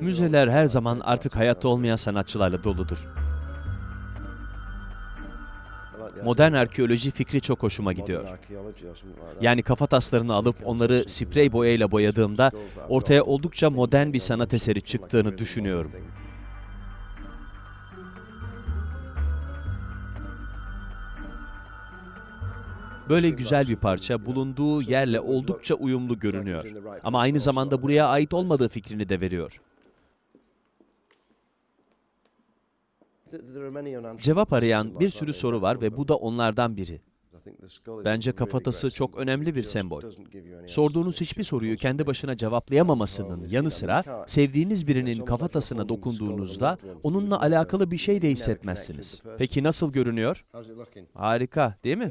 Müzeler her zaman artık hayatta olmayan sanatçılarla doludur. Modern arkeoloji fikri çok hoşuma gidiyor. Yani kafa taslarını alıp onları sprey boyayla boyadığımda ortaya oldukça modern bir sanat eseri çıktığını düşünüyorum. Böyle güzel bir parça bulunduğu yerle oldukça uyumlu görünüyor. Ama aynı zamanda buraya ait olmadığı fikrini de veriyor. Cevap arayan bir sürü soru var ve bu da onlardan biri. Bence kafatası çok önemli bir sembol. Sorduğunuz hiçbir soruyu kendi başına cevaplayamamasının yanı sıra sevdiğiniz birinin kafatasına dokunduğunuzda onunla alakalı bir şey de hissetmezsiniz. Peki nasıl görünüyor? Harika, değil mi?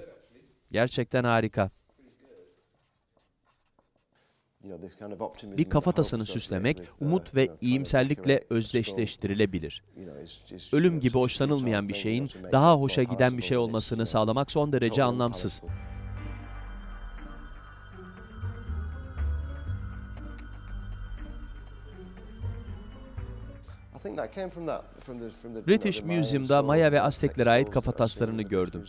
Gerçekten harika. Bir kafatasını süslemek umut ve iyimserlikle özdeşleştirilebilir. Ölüm gibi hoşlanılmayan bir şeyin daha hoşa giden bir şey olmasını sağlamak son derece anlamsız. British Museum'da Maya ve Azteklere ait kafataslarını gördüm.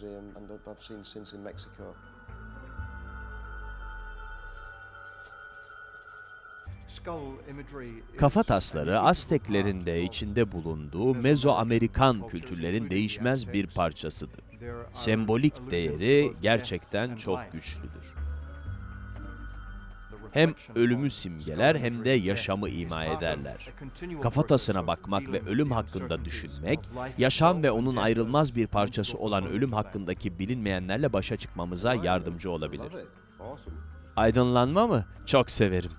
Kafa tasları Azteklerin de içinde bulunduğu Mezoamerikan kültürlerin değişmez bir parçasıdır. Sembolik değeri gerçekten çok güçlüdür. Hem ölümü simgeler hem de yaşamı ima ederler. Kafatasına bakmak ve ölüm hakkında düşünmek, yaşam ve onun ayrılmaz bir parçası olan ölüm hakkındaki bilinmeyenlerle başa çıkmamıza yardımcı olabilir. Aydınlanma mı? Çok severim.